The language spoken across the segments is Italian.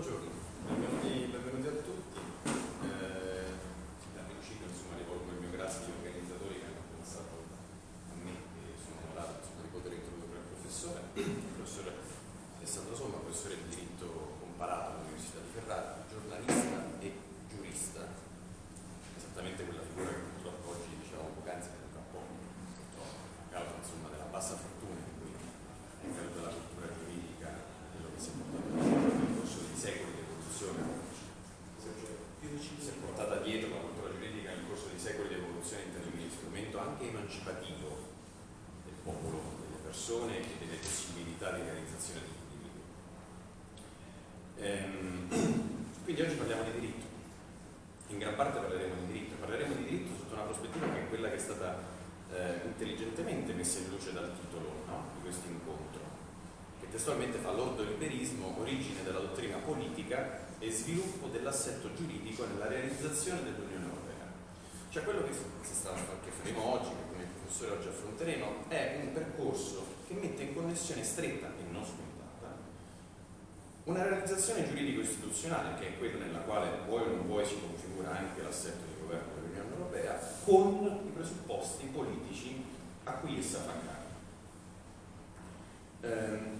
mucho. Persone e delle possibilità di realizzazione degli individui. Ehm, quindi oggi parliamo di diritto. In gran parte parleremo di diritto, parleremo di diritto sotto una prospettiva che è quella che è stata eh, intelligentemente messa in luce dal titolo no, di questo incontro, che testualmente fa l'ordoliberismo, origine della dottrina politica e sviluppo dell'assetto giuridico nella realizzazione dell'Unione Europea. Cioè quello che, sta, che faremo oggi, che il professore oggi affronteremo, è un percorso che mette in connessione stretta e non scontata una realizzazione giuridico-istituzionale, che è quella nella quale vuoi o non vuoi si configura anche l'assetto di governo dell'Unione Europea, con i presupposti politici a cui essa fa capo. Ehm,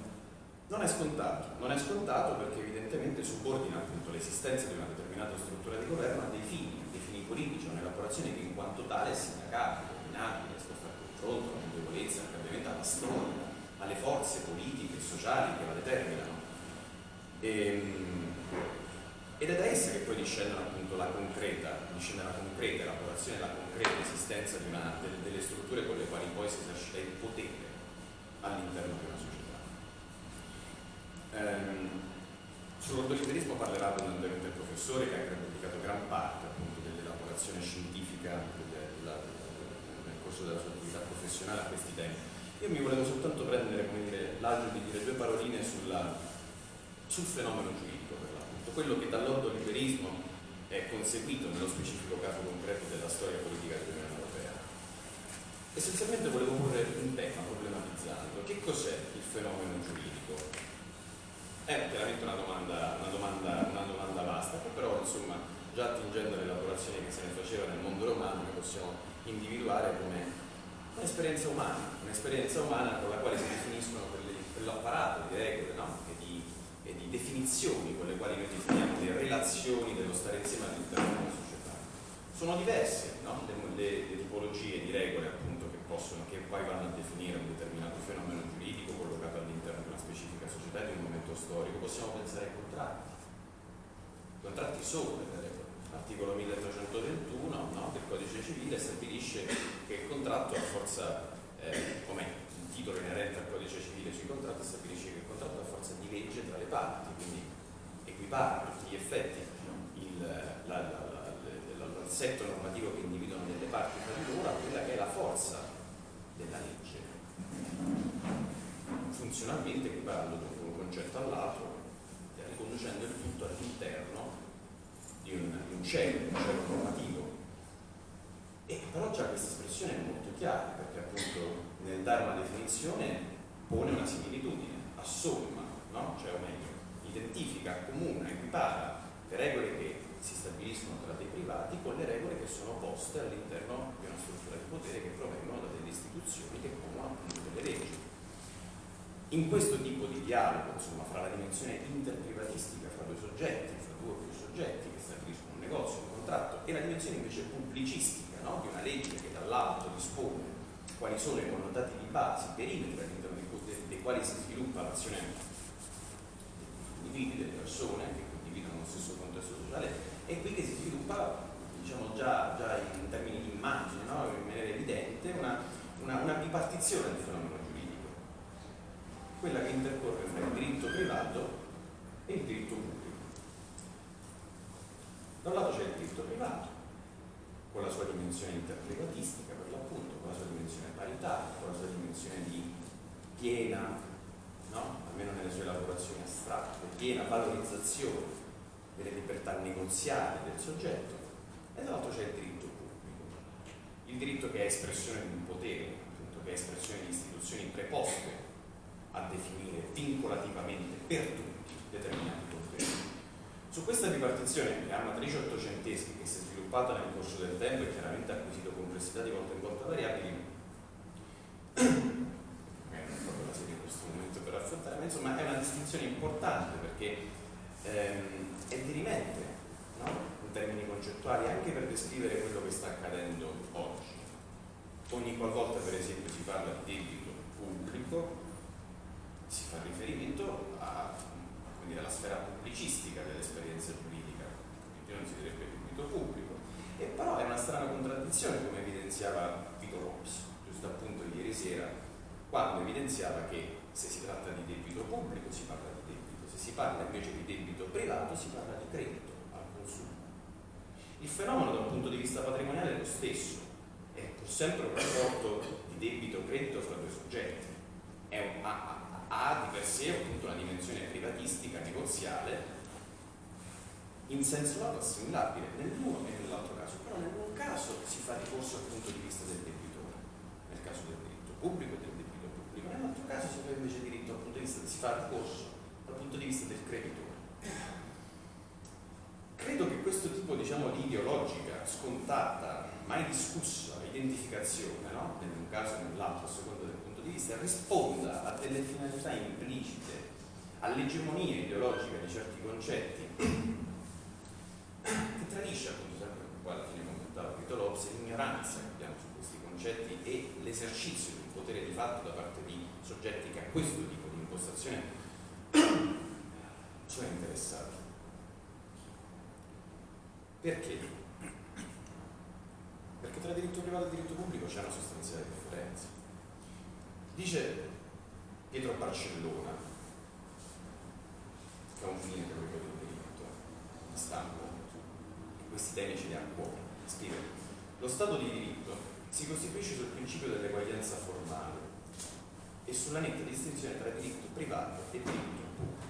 non è scontato, non è scontato perché evidentemente subordina appunto l'esistenza di una determinata struttura di governo a dei fini, dei fini politici, un'elaborazione che in quanto tale è sindacabile, dominabile, esposta al confronto, alla debolezza, al cambiamento, alla storia, alle forze politiche e sociali che la determinano. Ehm, ed è da essa che poi discendono appunto la concreta, discende la concreta elaborazione, la concreta esistenza una, delle, delle strutture con le quali poi si esercita il potere all'interno di una società. Ehm, Sull'ordoliberismo parlerà abbondantemente il professore che ha dedicato gran parte appunto dell'elaborazione scientifica della, nel corso della sua attività professionale a questi temi. Io mi volevo soltanto prendere l'agio di dire due paroline sulla, sul fenomeno giuridico, per l'appunto, quello che dall'ordoliberismo è conseguito nello specifico caso concreto della storia politica dell'Unione Europea. Essenzialmente volevo porre un tema problematizzando. Che cos'è il fenomeno giuridico? È chiaramente una domanda, una, domanda, una domanda, vasta, però insomma già attingendo all'elaborazione che se ne faceva nel mondo romano possiamo individuare come un'esperienza umana, un'esperienza umana con la quale si definiscono quell'apparato di regole no? e, di, e, di, definizioni con le quali noi definiamo le relazioni dello stare insieme all'interno della società. Sono diverse no? le, le, le, tipologie di regole appunto che possono, che poi vanno a definire un determinato fenomeno giuridico collocato all'interno di una specifica società di un momento storico. Possiamo pensare ai contratti. I contratti sono delle regole. L'articolo 1321 no, del codice civile stabilisce che il contratto ha forza, eh, come il titolo inerente al codice civile sui contratti, stabilisce che il contratto ha forza di legge tra le parti, quindi equipara a tutti gli effetti l'assetto normativo che individuano delle parti tra di loro a quella che è la forza della legge. Funzionalmente equiparando dunque un concetto all'altro, riconducendo il tutto all'interno di un, di un cielo, un cielo normativo. E però già questa espressione è molto chiara, perché appunto nel dare una definizione pone una similitudine, assomma, no? cioè o meglio, identifica, accomuna, equipara le regole che si stabiliscono tra dei privati con le regole che sono poste all'interno di una struttura di potere che provengono da delle istituzioni che pongono appunto delle leggi. In questo tipo di dialogo, insomma, fra la dimensione interprivatistica, fra due soggetti, fra due o più soggetti che un negozio, un contratto, e la dimensione invece pubblicistica, no? di una legge che dall'alto dispone quali sono i connotati di base, i perimetri all'interno dei, quali si sviluppa l'azione degli individui, delle persone che condividono lo stesso contesto sociale, è qui che si sviluppa, diciamo già, già in termini di immagine, no? in maniera evidente, una, una, una bipartizione del fenomeno quella che intercorre fra il diritto privato e il diritto pubblico. Da un lato c'è il diritto privato, con la sua dimensione interprivatistica per l'appunto, con la sua dimensione paritaria, con la sua dimensione di piena, no? almeno nelle sue elaborazioni astratte, piena valorizzazione delle libertà negoziali del soggetto, e dall'altro c'è il diritto pubblico, il diritto che è espressione di un potere, appunto, che è espressione di istituzioni preposte a definire vincolativamente per tutti determinati poteri. Su questa bipartizione che ha matrice ottocenteschi, che si è sviluppata nel corso del tempo e chiaramente ha acquisito complessità di volta in volta variabili, non è proprio la serie in questo momento per affrontare, ma insomma è una distinzione importante perché ehm, è dirimente no? in termini concettuali anche per descrivere quello che sta accadendo oggi. Ogni qualvolta per esempio si parla di debito pubblico si fa riferimento a, alla sfera pubblicistica dell'esperienza giuridica, quindi non si direbbe debito pubblico. E però è una strana contraddizione come evidenziava Vito Rops, giusto appunto ieri sera, quando evidenziava che se si tratta di debito pubblico si parla di debito, se si parla invece di debito privato si parla di credito al consumo. Il fenomeno da un punto di vista patrimoniale è lo stesso, è pur sempre un rapporto di debito-credito fra due soggetti, un, ha, ha, di per sé appunto una dimensione privatistica, negoziale, in senso lato assimilabile nell'uno e nell'altro caso, però nell'un caso si fa ricorso dal punto di vista del debitore, nel caso del diritto pubblico e del debito pubblico, nell'altro caso si fa invece diritto dal punto di vista, si fa ricorso dal punto di vista del creditore. Credo che questo tipo diciamo, di ideologica, scontata, mai discussa identificazione, no? in un caso e nell'altro, a seconda del punto di vista, risponda a delle finalità implicite, all'egemonia ideologica di certi concetti, tradisce appunto sempre qua alla fine commentava Vito Lopes, l'ignoranza che abbiamo su questi concetti e l'esercizio di un potere di fatto da parte di soggetti che a questo tipo di impostazione sono interessati. Perché? Perché tra diritto privato e diritto pubblico c'è una sostanziale differenza. Dice Pietro Barcellona, che ha un fine teorico del diritto, di stampo, che questi temi ce li ha cuore. Scrive, lo Stato di diritto si costituisce sul principio dell'eguaglianza formale e sulla netta distinzione tra diritto privato e diritto pubblico.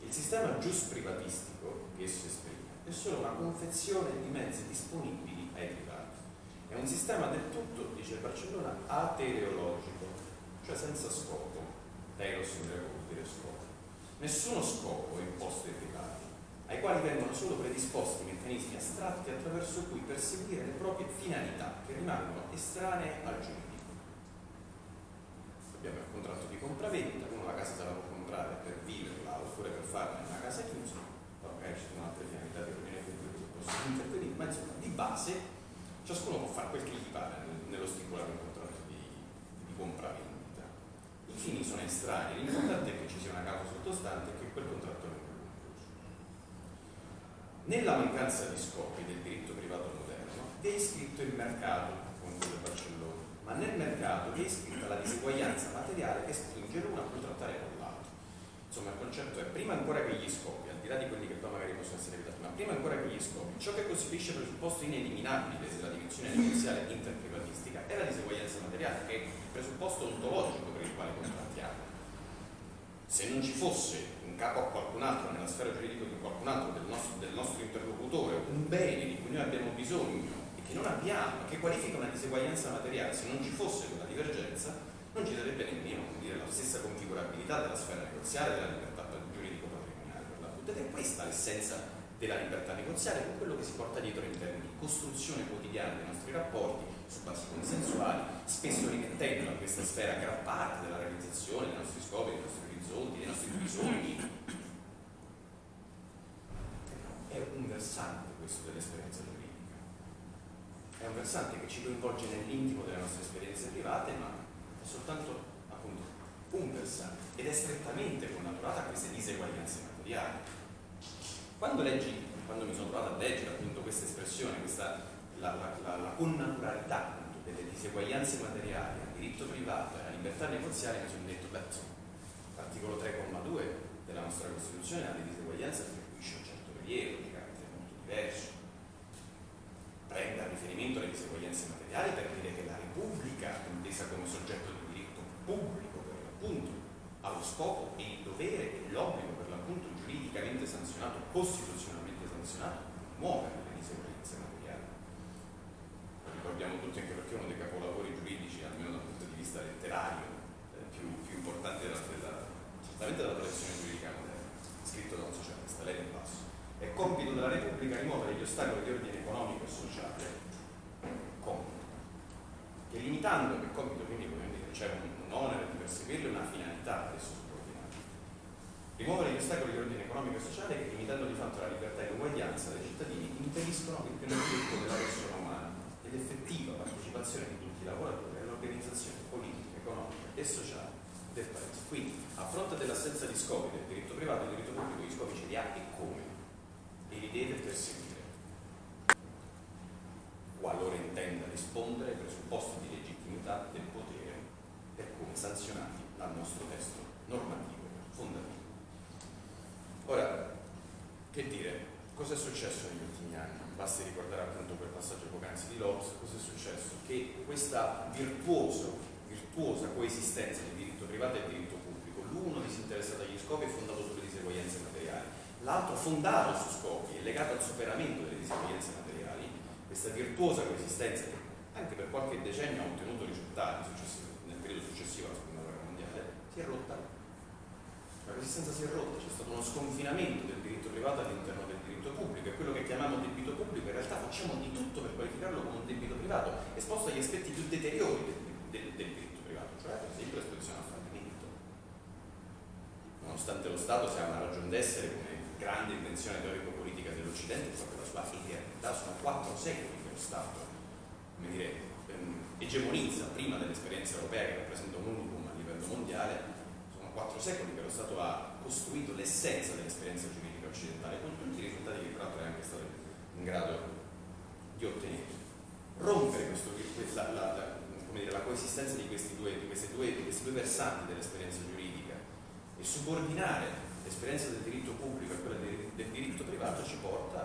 Il sistema gius privatistico che esso esprime è solo una confezione di mezzi disponibili ai privati. È un sistema del tutto, dice Barcellona, atereologico, cioè senza scopo. Greco vuol dire scopo. Nessuno scopo è imposto ai privati, ai quali vengono solo predisposti meccanismi astratti attraverso cui perseguire le proprie finalità, che rimangono estranee al giuridico. Abbiamo il contratto di compravendita, uno la casa se la può comprare per viverla oppure per farne una casa chiusa, magari ci sono altre finalità di ordine pubblico che possono intervenire, ma insomma di base ciascuno può fare quel che gli pare nello stipulare un contratto di, di compravendita. I fini sono estranei, l'importante è che ci sia una causa sottostante e che quel contratto venga concluso. Nella mancanza di scopi del diritto privato moderno è iscritto il mercato, conclude Barcellona, ma nel mercato è iscritta la diseguaglianza materiale che spinge l'uno a contrattare con l'altro. Insomma, il concetto è prima ancora che gli scopi, al di là di quelli che poi magari possono essere evitati, ma prima ancora che gli scopi, ciò che costituisce presupposto ineliminabile della dimensione negoziale interprivatistica è la diseguaglianza materiale, che è il presupposto ontologico per il quale contrattiamo. Se non ci fosse in capo a qualcun altro, nella sfera giuridica di qualcun altro, del nostro, del nostro interlocutore, un bene di cui noi abbiamo bisogno e che non abbiamo, che qualifica una diseguaglianza materiale, se non ci fosse quella divergenza, non ci sarebbe nemmeno dire, la stessa configurabilità della sfera negoziale della libertà giuridico-patrimoniale per l'appunto. Ed è questa l'essenza della libertà negoziale, con quello che si porta dietro in termini di costruzione quotidiana dei nostri rapporti su basi consensuali, spesso rimettendo a questa sfera gran parte della realizzazione dei nostri scopi, dei nostri orizzonti, dei nostri bisogni. È un versante questo dell'esperienza giuridica. È un versante che ci coinvolge nell'intimo delle nostre esperienze private, ma è soltanto appunto un versante ed è strettamente connaturata a queste diseguaglianze materiali. Quando leggi, quando mi sono trovato a leggere appunto questa espressione, questa, la, la, la, la connaturalità delle diseguaglianze materiali al diritto privato e alla libertà negoziale, mi sono detto, beh, insomma, l'articolo 3,2 della nostra Costituzione alle diseguaglianze attribuisce un certo rilievo di carattere molto diverso. Prende a riferimento alle diseguaglianze materiali per dire che la Repubblica, intesa come soggetto di diritto pubblico per l'appunto, ha lo scopo e il dovere e l'obbligo per l'appunto giuridicamente sanzionato, costituzionalmente sanzionato, di muovere le diseguaglianze materiali. Lo ricordiamo tutti anche perché uno dei capolavori giuridici, almeno dal punto di vista letterario, certamente della tradizione giuridica moderna, scritto da un socialista, Lenin Basso. È compito della Repubblica rimuovere gli ostacoli di ordine economico e sociale, compito, che limitando, che compito quindi dire, c'è un, onere di perseguirlo una finalità adesso subordinata. Rimuovere gli ostacoli di ordine economico e sociale che limitando di fatto la libertà e l'uguaglianza dei cittadini impediscono il pieno sviluppo della persona umana ed effettiva partecipazione di tutti i lavoratori all'organizzazione politica, economica e sociale del Paese. Quindi, a fronte dell'assenza di scopi del diritto privato e del diritto pubblico, gli scopi ce li ha e come? E li deve perseguire. Qualora intenda rispondere ai presupposti di legittimità del potere per come sanzionati dal nostro testo normativo fondativo. Ora, che dire, cosa è successo negli ultimi anni? Basti ricordare appunto quel passaggio poc'anzi di Lopes, cosa è successo? Che questa virtuoso, virtuosa coesistenza di diritto privato e diritto pubblico, l'uno disinteressato agli scopi e fondato sulle diseguaglianze materiali, l'altro fondato su scopi e legato al superamento delle diseguaglianze materiali, questa virtuosa coesistenza che anche per qualche decennio ha ottenuto risultati nel periodo successivo alla seconda guerra mondiale, si è rotta. La coesistenza si è rotta, c'è stato uno sconfinamento del diritto privato all'interno del diritto pubblico e quello che chiamiamo debito pubblico in realtà facciamo di tutto per qualificarlo come un debito privato esposto agli aspetti più deteriori del, del, del diritto privato, cioè per esempio l'esposizione al fallimento. Nonostante lo Stato sia una ragione d'essere come grande invenzione teorico-politica dell'Occidente, proprio la sua realtà sono quattro secoli che lo Stato come dire, ehm, egemonizza prima dell'esperienza europea che rappresenta un unicum a livello mondiale, sono quattro secoli che lo Stato ha costruito l'essenza dell'esperienza giuridica occidentale, con tutti i risultati che peraltro è anche stato in grado di ottenere. Rompere questo, la, la, dire, la, coesistenza di questi, due, di, due, di questi due versanti dell'esperienza giuridica e subordinare l'esperienza del diritto pubblico a quella del, del diritto privato ci porta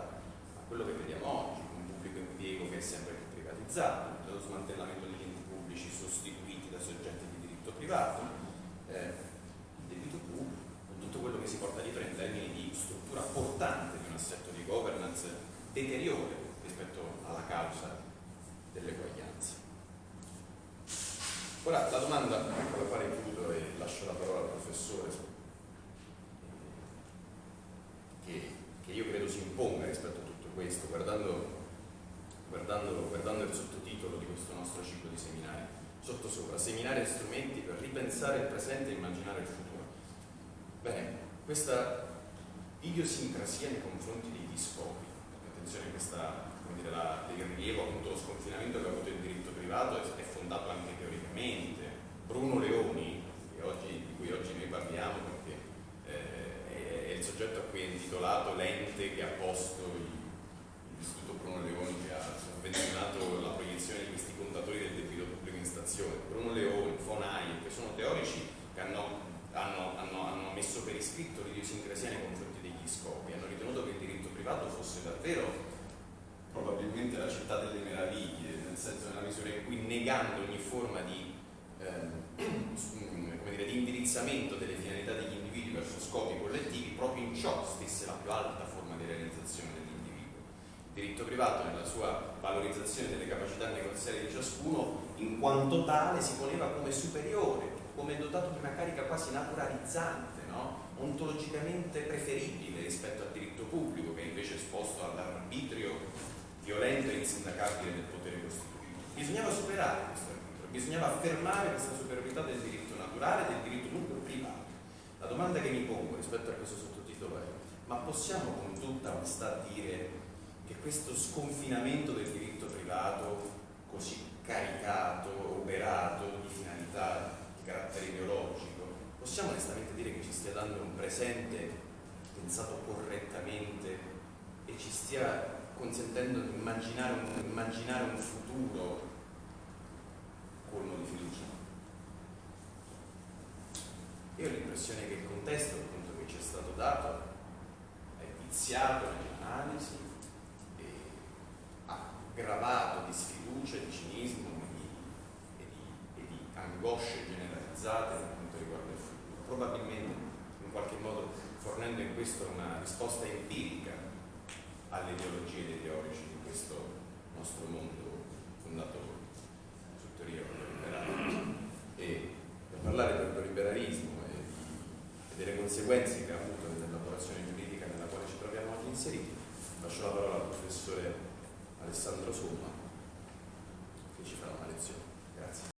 a quello che vediamo oggi, un pubblico impiego che è sempre più privatizzato, lo smantellamento degli enti pubblici sostituiti da soggetti di diritto privato, eh, il debito pubblico, con tutto quello che si porta dietro in termini di struttura portante di un assetto di governance deteriore rispetto alla causa dell'eguaglianza. Ora la domanda con la quale chiudo e lascio la parola al professore che, che io credo si imponga rispetto a tutto questo, guardando guardando, guardando, il sottotitolo di questo nostro ciclo di seminari, sottosopra, seminari e strumenti per ripensare il presente e immaginare il futuro. Bene, questa idiosincrasia nei confronti degli scopi, attenzione questa, come dire, la, il rilievo appunto lo sconfinamento che ha avuto il diritto privato è, è fondato anche teoricamente. Bruno Leoni, oggi, di cui oggi noi parliamo perché eh, è, è il soggetto a cui è intitolato l'ente che ha posto l'Istituto Bruno Leoni che ha sovvenzionato la proiezione di questi contatori del debito pubblico in stazione. Bruno Leoni, Fonai, che sono teorici che hanno, hanno, hanno, hanno messo per iscritto l'idiosincrasia nei confronti degli scopi, hanno ritenuto che il diritto privato fosse davvero probabilmente la città delle meraviglie, nel senso nella misura in cui negando ogni forma di, ehm, dire, di indirizzamento delle finalità degli individui verso scopi collettivi, proprio in ciò stesse la più alta forma di realizzazione dell'individuo. Il diritto privato nella sua valorizzazione delle capacità negoziali di ciascuno, in quanto tale si poneva come superiore, come dotato di una carica quasi naturalizzante, no? ontologicamente preferibile rispetto al diritto pubblico che è invece esposto all'arbitrio violento e insindacabile del potere costituito. Bisognava superare questo arbitrio, bisognava affermare questa superiorità del diritto naturale e del diritto dunque privato. La domanda che mi pongo rispetto a questo sottotitolo è ma possiamo con tutta onestà dire che questo sconfinamento del diritto privato così caricato, operato di finalità di carattere ideologico, possiamo onestamente dire che ci stia dando un presente pensato correttamente e ci stia consentendo di immaginare un, immaginare un futuro colmo di fiducia. Io ho l'impressione che il contesto appunto, che ci è stato dato è viziato nell'analisi, aggravato di sfiducia, di cinismo e di, e di, e di angosce generalizzate per quanto riguarda il futuro. Probabilmente in qualche modo fornendo in questo una risposta empirica alle ideologie dei teorici di questo nostro mondo fondato su teoria liberale. E per parlare del liberalismo e, e, delle conseguenze che ha avuto nell'elaborazione giuridica nella quale ci troviamo oggi inseriti, lascio la parola al professore Alessandro Somma che ci farà una lezione. Grazie.